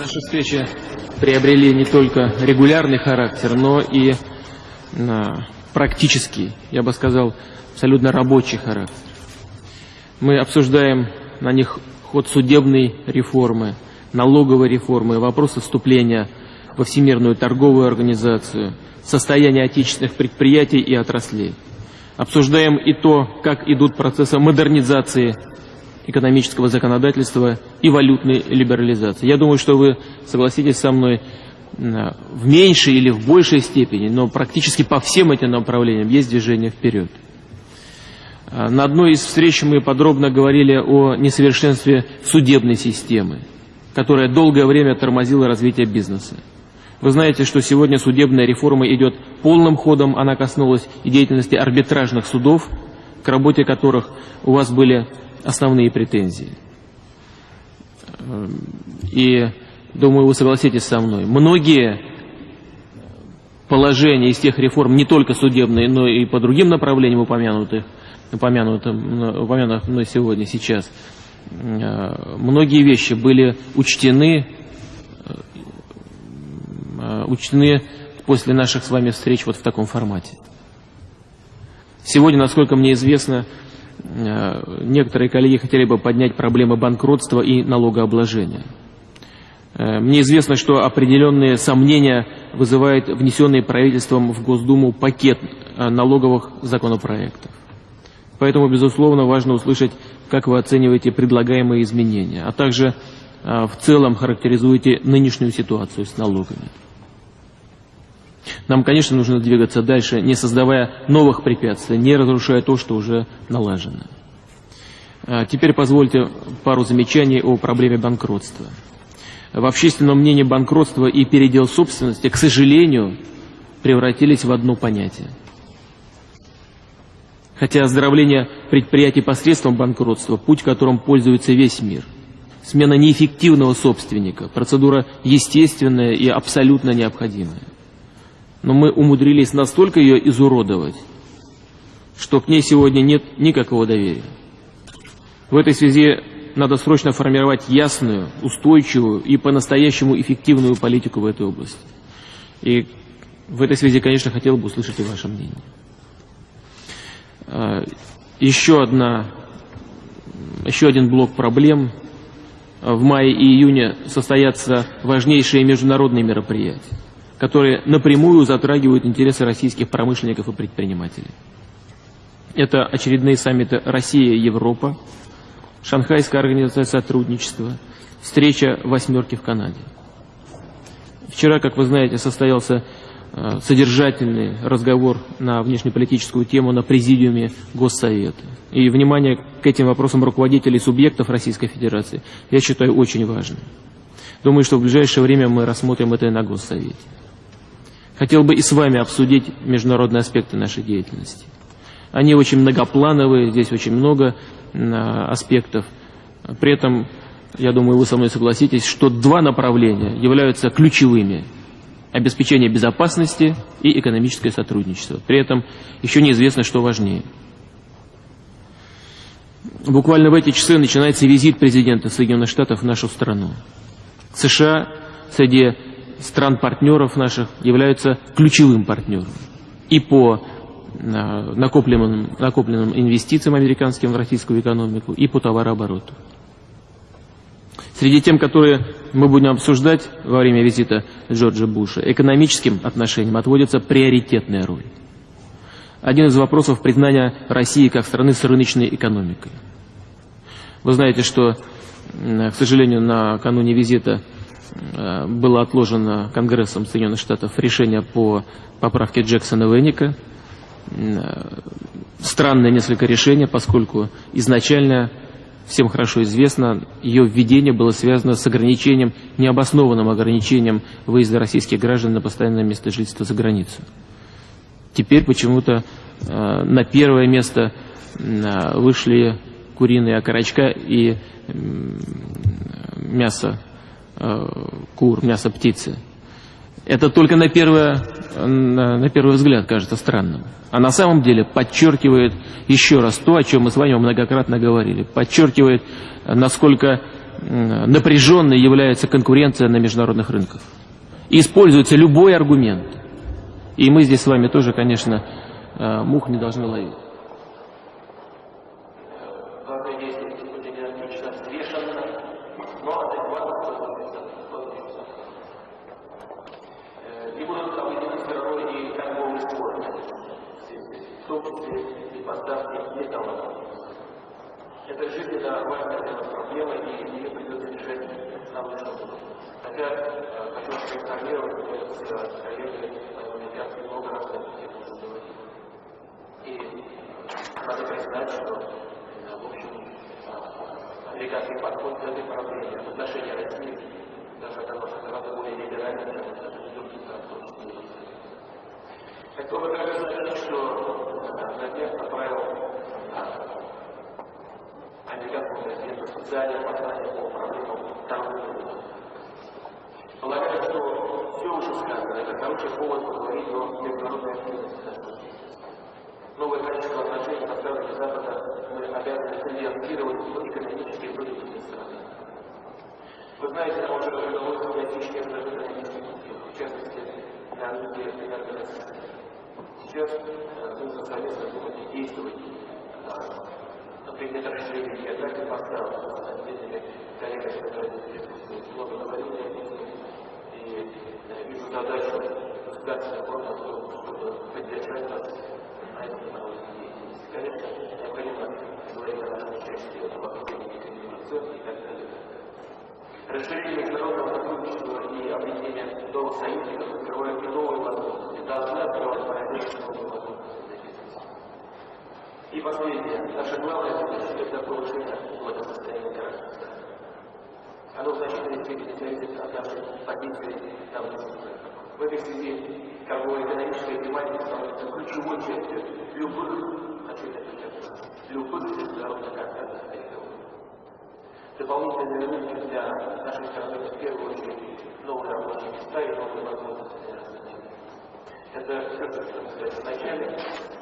Наши встречи приобрели не только регулярный характер, но и практический, я бы сказал, абсолютно рабочий характер. Мы обсуждаем на них ход судебной реформы, налоговой реформы, вопросы вступления во Всемирную торговую организацию, состояние отечественных предприятий и отраслей. Обсуждаем и то, как идут процессы модернизации экономического законодательства и валютной либерализации. Я думаю, что вы согласитесь со мной в меньшей или в большей степени, но практически по всем этим направлениям есть движение вперед. А, на одной из встреч мы подробно говорили о несовершенстве судебной системы, которая долгое время тормозила развитие бизнеса. Вы знаете, что сегодня судебная реформа идет полным ходом, она коснулась и деятельности арбитражных судов, к работе которых у вас были основные претензии. И, думаю, вы согласитесь со мной, многие положения из тех реформ, не только судебные, но и по другим направлениям упомянутых, упомянутым, упомянутых мной сегодня, сейчас, э, многие вещи были учтены, э, учтены после наших с вами встреч вот в таком формате. Сегодня, насколько мне известно, э, некоторые коллеги хотели бы поднять проблемы банкротства и налогообложения. Мне известно, что определенные сомнения вызывает внесенный правительством в Госдуму пакет налоговых законопроектов. Поэтому, безусловно, важно услышать, как вы оцениваете предлагаемые изменения, а также в целом характеризуете нынешнюю ситуацию с налогами. Нам, конечно, нужно двигаться дальше, не создавая новых препятствий, не разрушая то, что уже налажено. А, теперь позвольте пару замечаний о проблеме банкротства. В общественном мнении банкротство и передел собственности, к сожалению, превратились в одно понятие – Хотя оздоровление предприятий посредством банкротства – путь, которым пользуется весь мир. Смена неэффективного собственника – процедура естественная и абсолютно необходимая. Но мы умудрились настолько ее изуродовать, что к ней сегодня нет никакого доверия. В этой связи надо срочно формировать ясную, устойчивую и по-настоящему эффективную политику в этой области. И в этой связи, конечно, хотел бы услышать и ваше мнение. А, еще, одна, еще один блок проблем. В мае и июне состоятся важнейшие международные мероприятия, которые напрямую затрагивают интересы российских промышленников и предпринимателей. Это очередные саммиты Россия-Европа, Шанхайская организация сотрудничества, встреча восьмерки в Канаде. Вчера, как вы знаете, состоялся Э, содержательный разговор на внешнеполитическую тему на президиуме Госсовета. И внимание к этим вопросам руководителей субъектов Российской Федерации я считаю очень важным. Думаю, что в ближайшее время мы рассмотрим это и на Госсовете. Хотел бы и с вами обсудить международные аспекты нашей деятельности. Они очень многоплановые, здесь очень много аспектов. При этом, я думаю, вы со мной согласитесь, что два направления являются ключевыми – обеспечение безопасности и экономическое сотрудничество. При этом еще неизвестно, что важнее. Буквально в эти часы начинается визит президента Соединенных Штатов в нашу страну. США среди стран-партнеров наших являются ключевым партнером и по а, накопленным, накопленным инвестициям американским в российскую экономику, и по товарообороту. Среди тем, которые мы будем обсуждать во время визита Джорджа Буша, экономическим отношениям отводится приоритетная роль. Один из вопросов признания России как страны с рыночной экономикой. Вы знаете, что, к сожалению, накануне визита э, было отложено Конгрессом Соединенных Штатов решение по поправке Джексона Венника. Э, странное несколько решение, поскольку изначально всем хорошо известно, ее введение было связано с ограничением, необоснованным ограничением выезда российских граждан на постоянное место жительства за границу. Теперь почему-то э, на первое место э, вышли куриные окорочка и э, мясо э, кур, мясо птицы. Это только на, первое, на, на первый взгляд кажется странным. А на самом деле подчеркивает еще раз то, о чем мы с вами многократно говорили. Подчеркивает, насколько напряженной является конкуренция на международных рынках. И используется любой аргумент. И мы здесь с вами тоже, конечно, э, мух не должны ловить. Это жизненно важная для проблема, и ее придется решать нам лучше. Хотя, э, хочу вас проинформировать, мы с коллегами американцами много раз на эту тему говорили. И надо признать, что, э, в общем, э, американский подход к этой проблеме в отношении России даже оказался гораздо более либеральным, чем в отношении других стран, Бы также сказать, что Надежда направил американскому президенту специальное послание по проблемам торговли. Полагаю, что все уже сказано, это хороший повод поговорить о международной активности. Новое качество отношений со странами Запада мы обязаны конвертировать в экономические и политические страны. Вы знаете, нам уже удалось достичь некоторых экономических успехов, в частности, на рынке энергоносителей. Сейчас нужно совместно думать и действовать принято расширение географии поставок с отдельными коллегами, которые. Много говорили о. И вижу задачу государственных органов, чтобы поддержать нас на этом деятельности. Конечно, необходимо говорить о нашем участии в объединении коммуникационной и так далее. Расширение международного сотрудничества и объединение новых союзников открывает новые возможности, должны открывать возможности. И последнее. Наша главная задача – это повышение благосостояния граждан. Оно в значительной степени зависит от нашей позиции на внешних В этой связи торгово-экономическая тематика становится ключевой частью любых, хочу это подчеркнуть, любых международных контактов Дополнительные рынки для нашей страны в первую очередь новые рабочие места и новые возможности для развития. Это все, что хотел сказать вначале.